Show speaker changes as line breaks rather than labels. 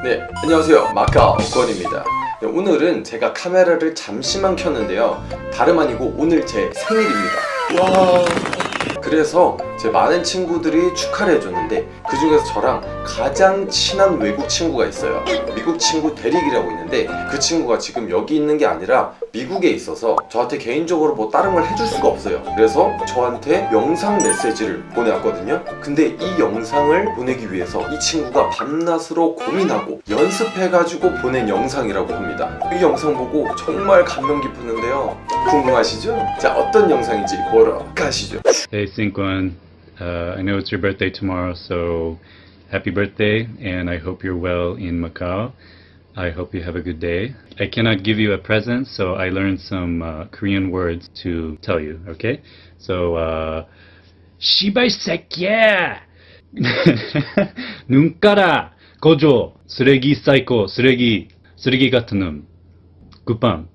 네, 안녕하세요. 마카오 권입니다. 네, 오늘은 제가 카메라를 잠시만 켰는데요. 다름 아니고 오늘 제 생일입니다. 와. 그래서 제 많은 친구들이 축하를 해줬는데 그 중에서 저랑 가장 친한 외국 친구가 있어요. 미국 친구 데릭이라고 있는데 그 친구가 지금 여기 있는 게 아니라 미국에 있어서 저한테 개인적으로 뭐 다른 걸 해줄 수가 없어요. 그래서 저한테 영상 메시지를 보내왔거든요. 근데 이 영상을 보내기 위해서 이 친구가 밤낮으로 고민하고 연습해가지고 보낸 영상이라고 합니다. 이 영상 보고 정말 감명 깊었는데요. 궁금하시죠? 자, 어떤 영상인지 보러 가시죠.
Hey Synquan, uh, I know it's your birthday tomorrow, so happy birthday, and I hope you're well in Macau. I hope you have a good day. I cannot give you a present, so I learned some uh, Korean words to tell you, okay? So, uh, 씨발 새끼야! 눈 깔아! 거조! 쓰레기 사이코, 쓰레기, 쓰레기 같은 놈. 굿밤.